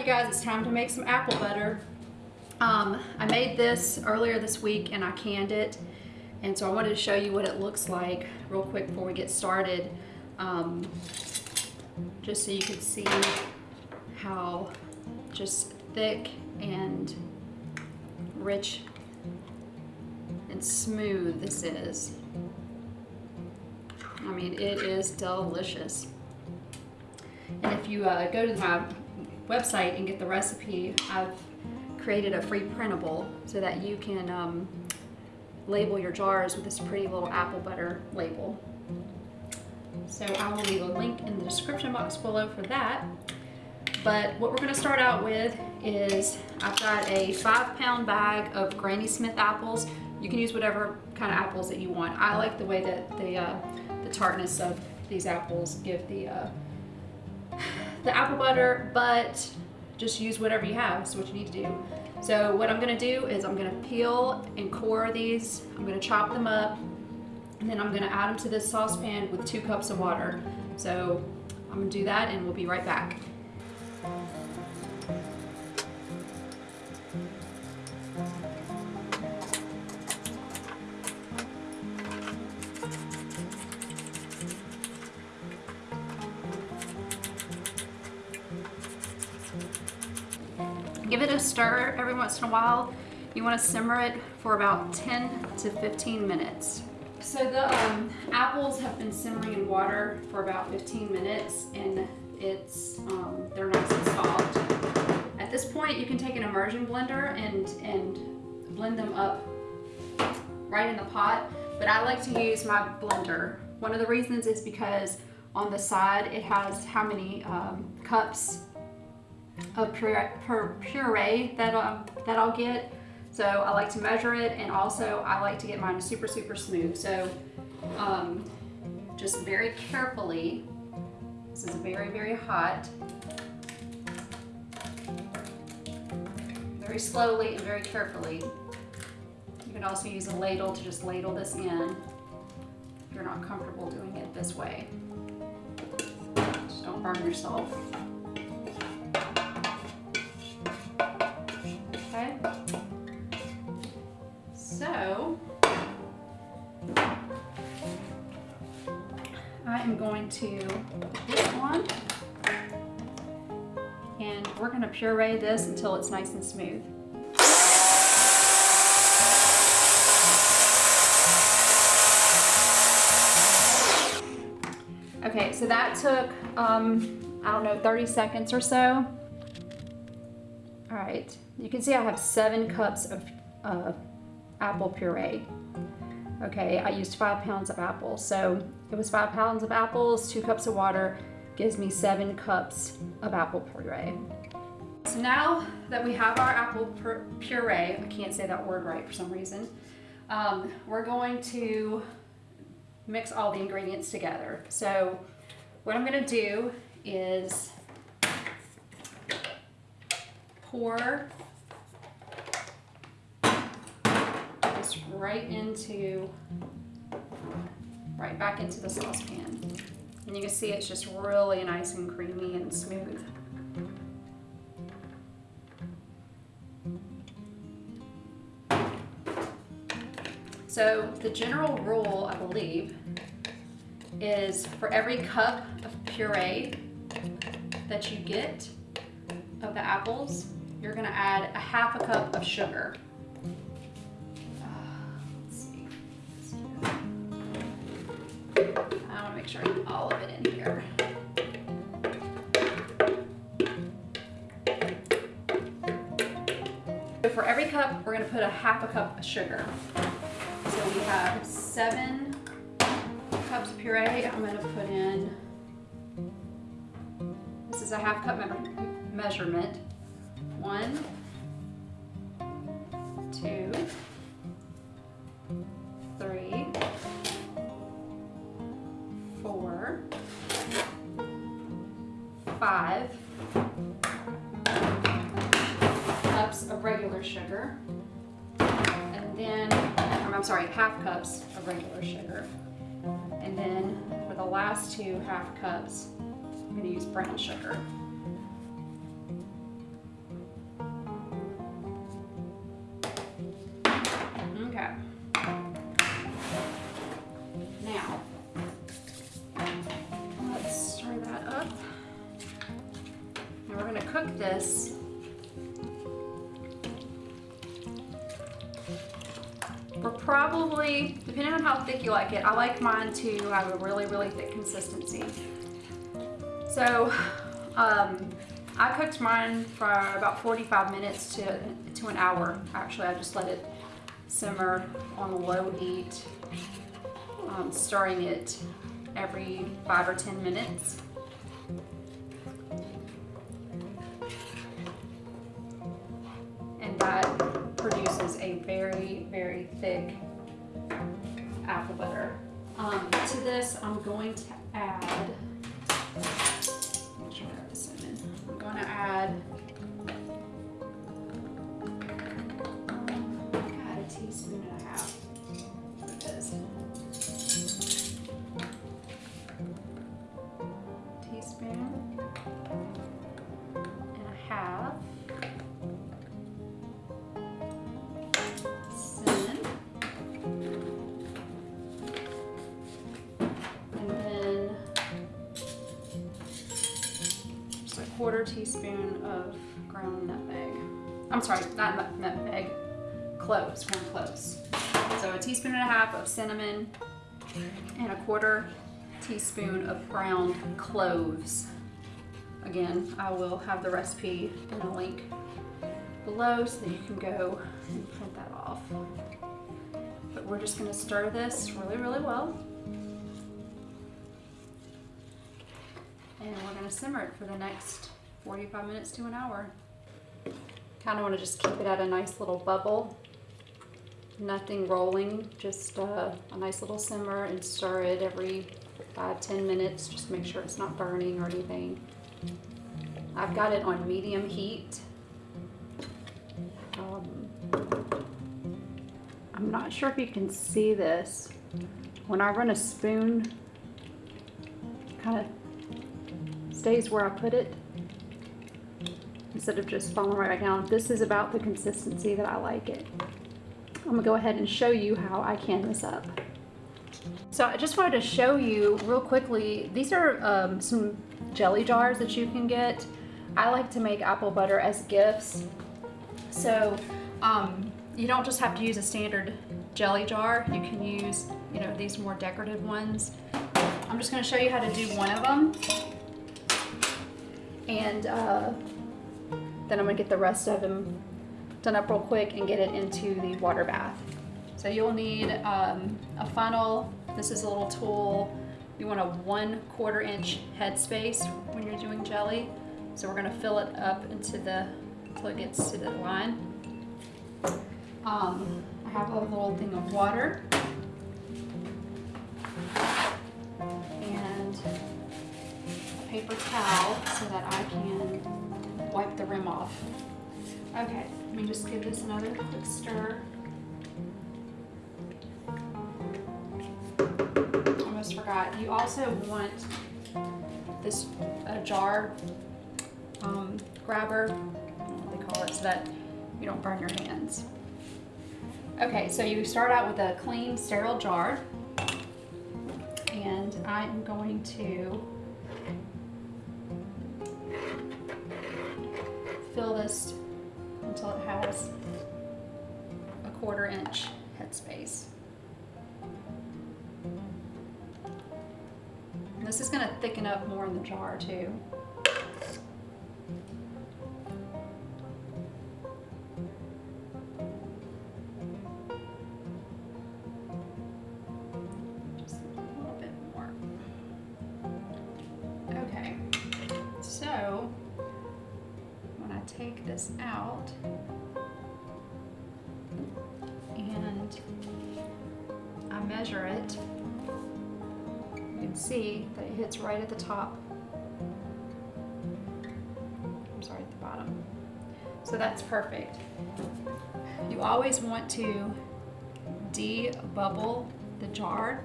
you guys, it's time to make some apple butter. Um, I made this earlier this week and I canned it. And so I wanted to show you what it looks like real quick before we get started. Um, just so you can see how just thick and rich and smooth this is. I mean, it is delicious. And if you uh, go to my website and get the recipe, I've created a free printable so that you can um, label your jars with this pretty little apple butter label. So I will leave a link in the description box below for that. But what we're gonna start out with is I've got a five pound bag of Granny Smith apples. You can use whatever kind of apples that you want. I like the way that the, uh, the tartness of these apples give the, uh, the apple butter, but just use whatever you have, is what you need to do. So what I'm gonna do is I'm gonna peel and core these, I'm gonna chop them up, and then I'm gonna add them to this saucepan with two cups of water. So I'm gonna do that and we'll be right back. Give it a stir every once in a while. You want to simmer it for about 10 to 15 minutes. So the um, apples have been simmering in water for about 15 minutes and it's um, they're nice and soft. At this point you can take an immersion blender and, and blend them up right in the pot but I like to use my blender. One of the reasons is because on the side it has how many um, cups of puree, puree that, um, that I'll get. So I like to measure it and also I like to get mine super, super smooth. So um, just very carefully, this is very, very hot. Very slowly and very carefully. You can also use a ladle to just ladle this in if you're not comfortable doing it this way. Just don't burn yourself. To this one and we're going to puree this until it's nice and smooth. Okay, so that took, um, I don't know, 30 seconds or so. All right, you can see I have seven cups of uh, apple puree. Okay, I used five pounds of apples. So it was five pounds of apples, two cups of water, gives me seven cups of apple puree. So now that we have our apple puree, I can't say that word right for some reason, um, we're going to mix all the ingredients together. So what I'm gonna do is pour this right into, right back into the saucepan. And you can see it's just really nice and creamy and smooth. So the general rule, I believe, is for every cup of puree that you get of the apples, you're gonna add a half a cup of sugar. All of it in here. So for every cup, we're gonna put a half a cup of sugar. So we have seven cups of puree. I'm gonna put in, this is a half cup measurement. One, two, three, five cups of regular sugar. And then, um, I'm sorry, half cups of regular sugar. And then for the last two half cups, I'm gonna use brown sugar. Thick you like it, I like mine to have a really, really thick consistency. So, um, I cooked mine for about 45 minutes to, to an hour. Actually, I just let it simmer on a low heat, um, stirring it every five or 10 minutes. And that produces a very, very thick apple butter. Um, to this, I'm going to add. I'm going to add quarter teaspoon of ground nutmeg. I'm sorry, not nutmeg, cloves, ground cloves. So a teaspoon and a half of cinnamon and a quarter teaspoon of ground cloves. Again, I will have the recipe in a link below so that you can go and print that off. But we're just gonna stir this really, really well. And we're gonna simmer it for the next 45 minutes to an hour. Kinda wanna just keep it at a nice little bubble. Nothing rolling, just uh, a nice little simmer and stir it every five, 10 minutes. Just make sure it's not burning or anything. I've got it on medium heat. Um, I'm not sure if you can see this. When I run a spoon, kind of stays where I put it instead of just falling right back down. This is about the consistency that I like it. I'm gonna go ahead and show you how I can this up. So I just wanted to show you real quickly, these are um, some jelly jars that you can get. I like to make apple butter as gifts. So um, you don't just have to use a standard jelly jar. You can use, you know, these more decorative ones. I'm just gonna show you how to do one of them. And uh, then I'm gonna get the rest of them done up real quick and get it into the water bath. So you'll need um, a funnel. This is a little tool. You want a one quarter inch headspace when you're doing jelly. So we're gonna fill it up into the, until it gets to the line. Um, I have a little thing of water. Paper towel so that I can wipe the rim off. Okay, let me just give this another quick stir. Almost forgot. You also want this jar um, grabber, what they call it, so that you don't burn your hands. Okay, so you start out with a clean, sterile jar, and I'm going to fill this until it has a quarter inch headspace. This is going to thicken up more in the jar too. Take this out and I measure it, you can see that it hits right at the top. I'm sorry, at the bottom. So that's perfect. You always want to de-bubble the jar.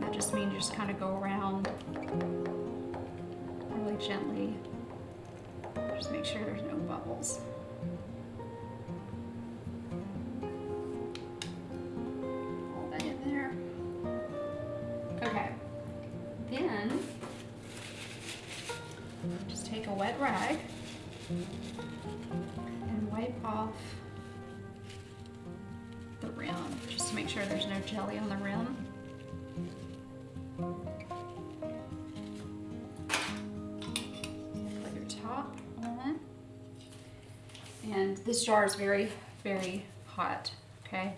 That just means you just kind of go around really gently just make sure there's no bubbles. Okay. Then, just take a wet rag and wipe off the rim just to make sure there's no jelly on the rim. And this jar is very, very hot, okay?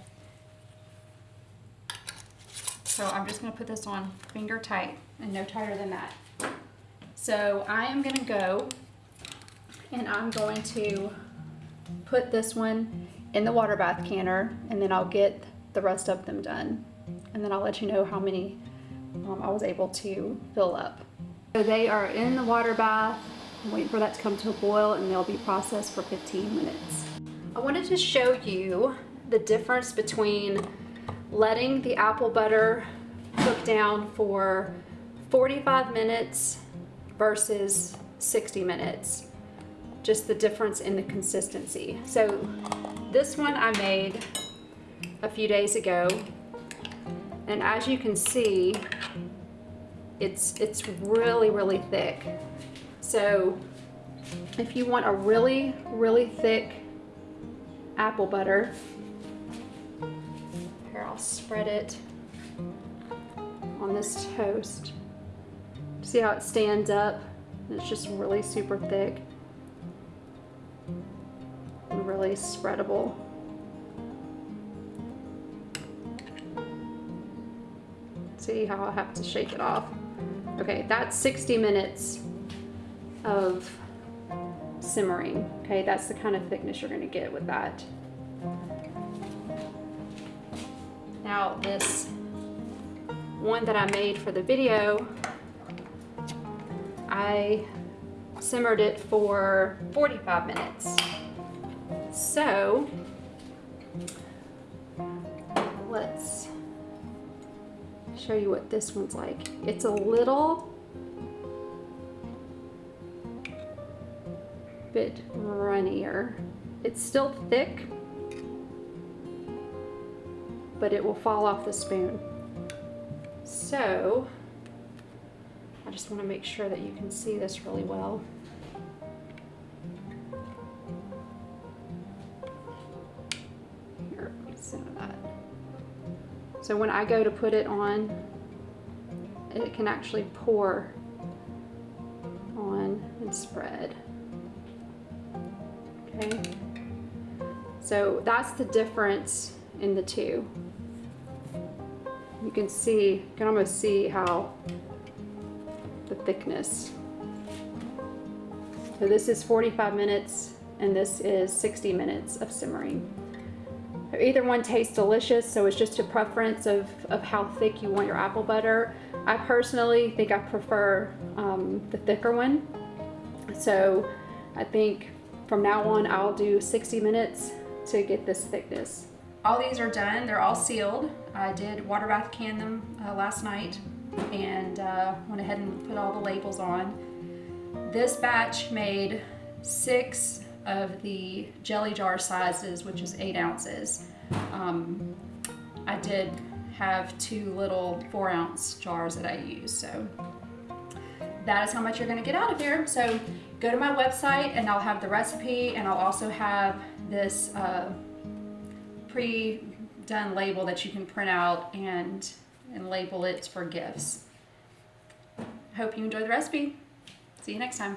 So I'm just gonna put this on finger tight and no tighter than that. So I am gonna go and I'm going to put this one in the water bath canner and then I'll get the rest of them done. And then I'll let you know how many um, I was able to fill up. So they are in the water bath. I'm waiting for that to come to a boil and they'll be processed for 15 minutes. I wanted to show you the difference between letting the apple butter cook down for 45 minutes versus 60 minutes. Just the difference in the consistency. So this one I made a few days ago and as you can see it's it's really really thick so if you want a really really thick apple butter here I'll spread it on this toast. See how it stands up? It's just really super thick really spreadable. See how I have to shake it off. Okay, that's 60 minutes of simmering. Okay, that's the kind of thickness you're gonna get with that. Now this one that I made for the video, I simmered it for 45 minutes. So, let's show you what this one's like. It's a little bit runnier. It's still thick, but it will fall off the spoon. So, I just want to make sure that you can see this really well. Here, that. So when I go to put it on, it can actually pour on and spread. Okay. So that's the difference in the two. You can see, you can almost see how the thickness. So this is 45 minutes and this is 60 minutes of simmering. Either one tastes delicious, so it's just a preference of, of how thick you want your apple butter. I personally think I prefer um, the thicker one. So I think from now on I'll do 60 minutes to get this thickness. All these are done, they're all sealed. I did water bath can them uh, last night and uh, went ahead and put all the labels on. This batch made six of the jelly jar sizes, which is eight ounces. Um, I did have two little four ounce jars that I use. So that is how much you're gonna get out of here. So go to my website and I'll have the recipe and I'll also have this uh, pre-done label that you can print out and, and label it for gifts. Hope you enjoy the recipe. See you next time.